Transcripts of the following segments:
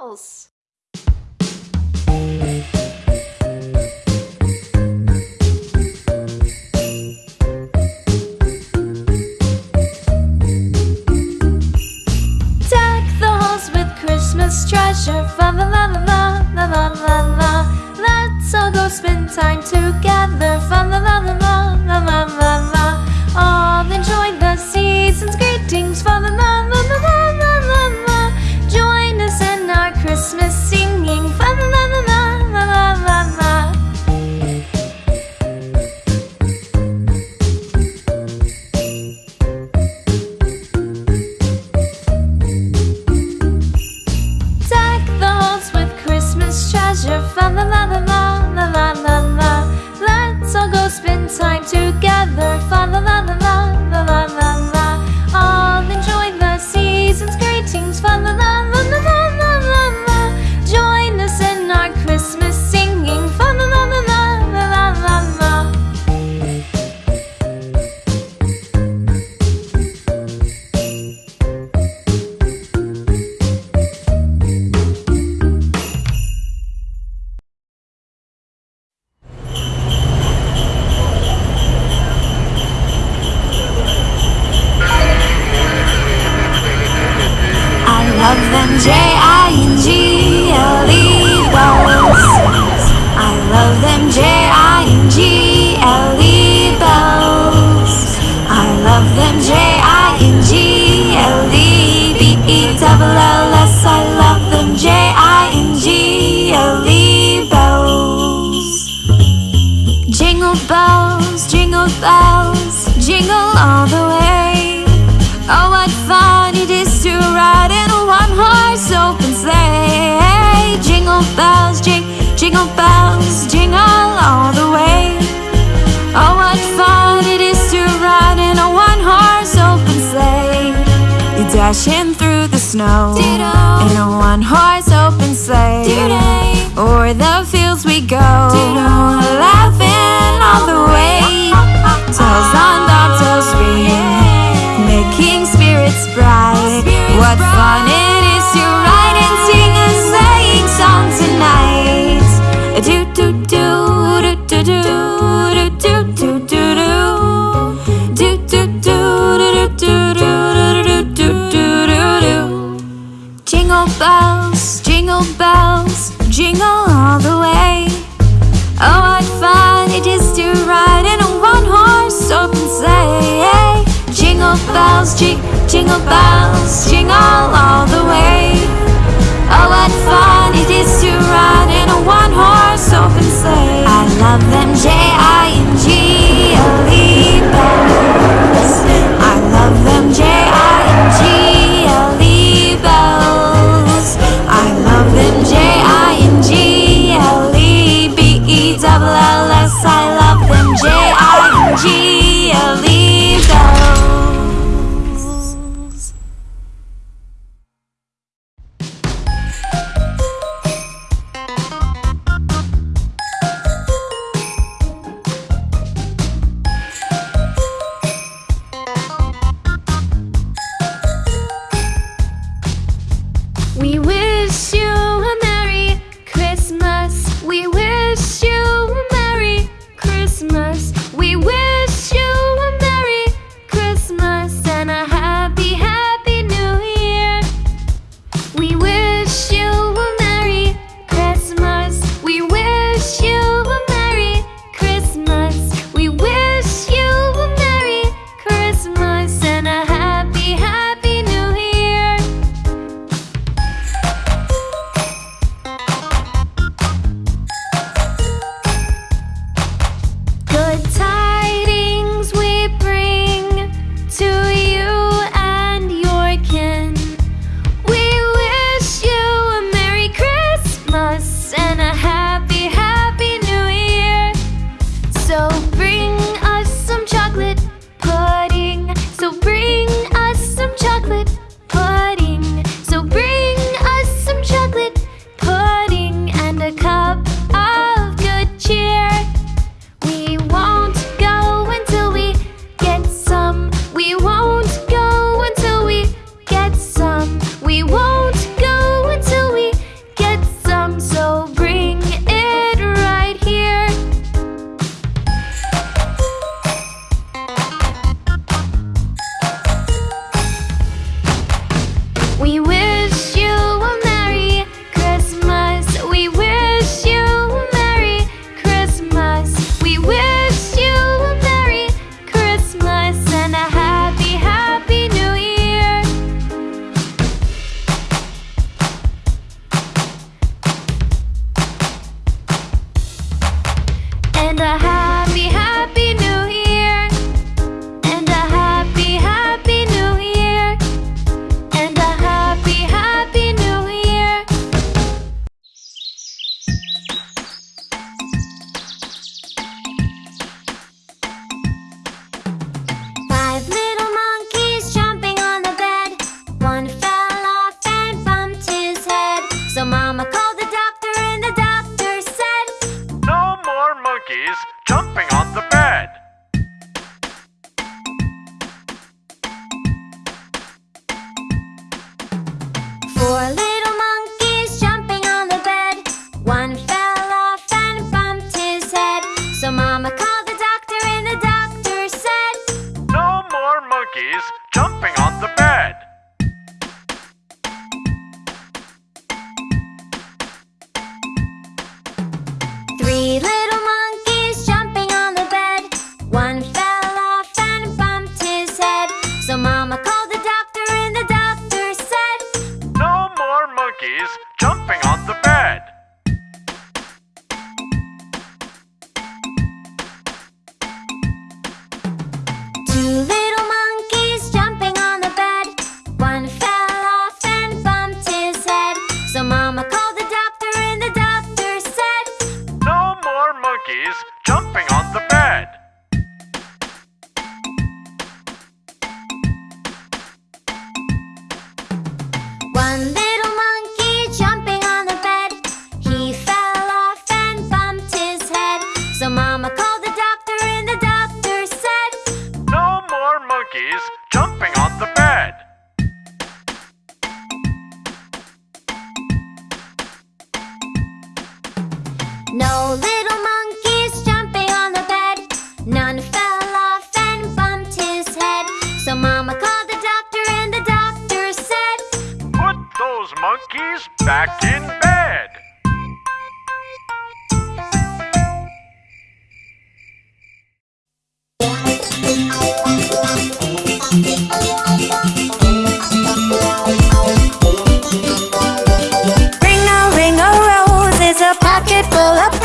else. treasure. La la la la la la la la. Let's all go spend time together. snow. Jingle bells, jingle all the way. Oh, what fun it is to ride in a one-horse open sleigh. Jingle bells, j jingle bells, jingle all the way. Oh, what fun it is to ride in a one-horse open sleigh. I love them, J-I-N-G-L-E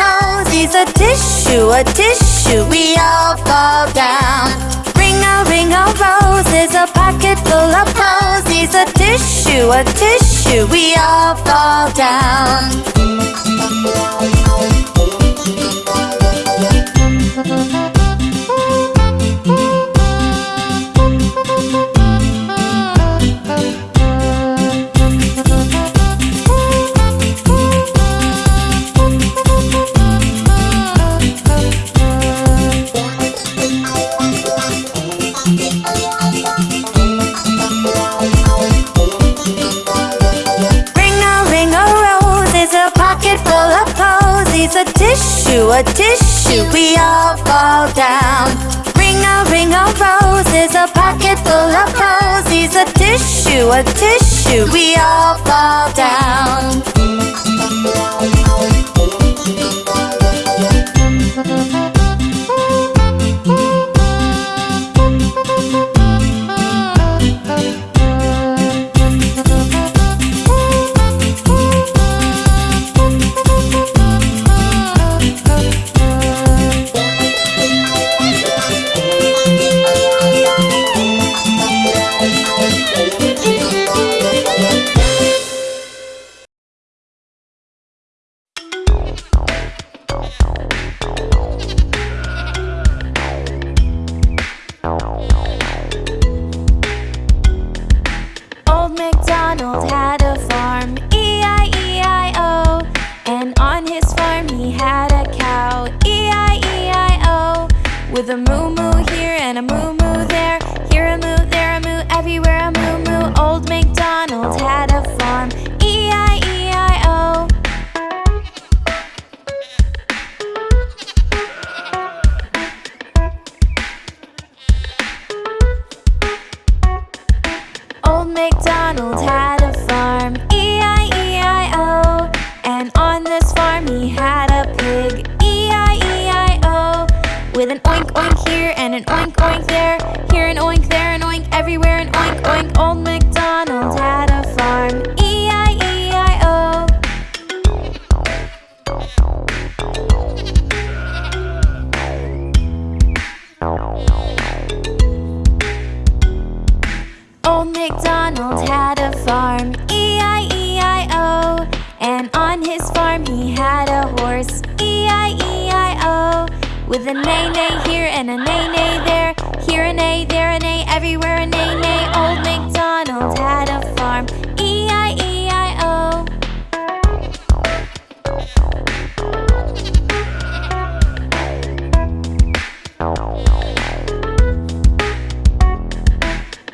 toes. He's a tissue, a tissue, we all fall down. Ring a ring a rose is a pocket full of pearls. He's a tissue, a tissue, we all fall down. a tissue, we all fall down. Ring a ring of roses, a pocket full of posies, a tissue, a tissue, we all fall down. With a moo moo here and a moo moo oink oink here and an oink oink there. Here an oink, there an oink, everywhere an oink oink. Old MacDonald had a farm. E I E I O. Old MacDonald had a farm. With an A neigh here and an A neigh there. Here an A, there an A, everywhere an A neigh. Old MacDonald had a farm. E-I-E-I-O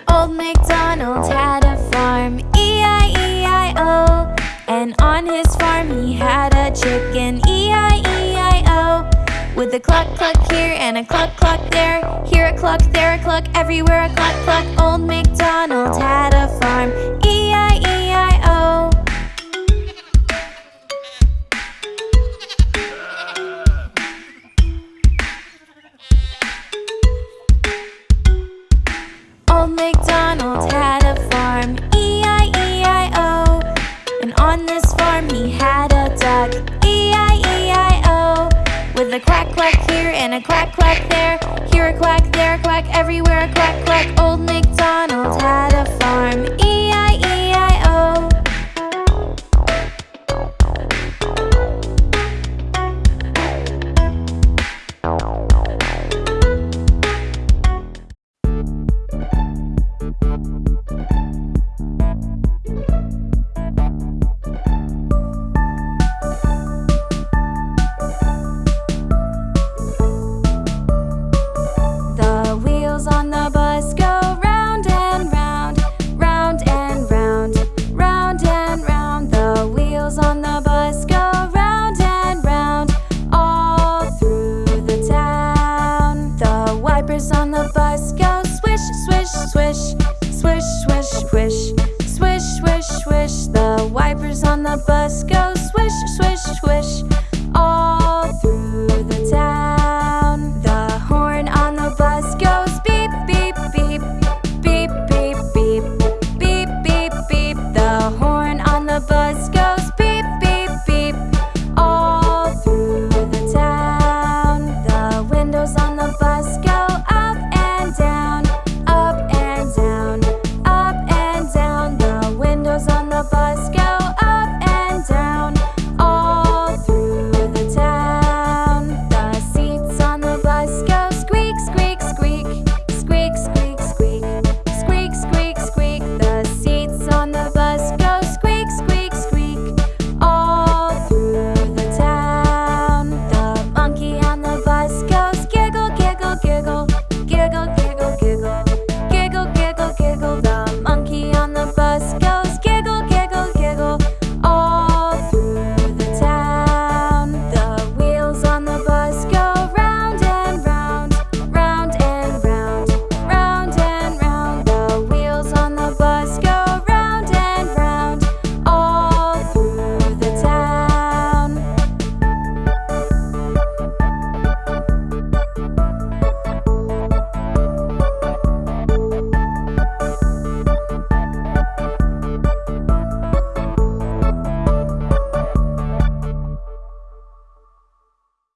Old MacDonald had a farm. E-I-E-I-O And on his farm he had a chicken. With a cluck cluck here and a cluck cluck there. Here a cluck, there a cluck, everywhere a cluck cluck Old MacDonald had a farm. E-I-E-I-O Old MacDonald and a quack quack there Here a quack, there a quack, everywhere a quack quack. Old MacDonald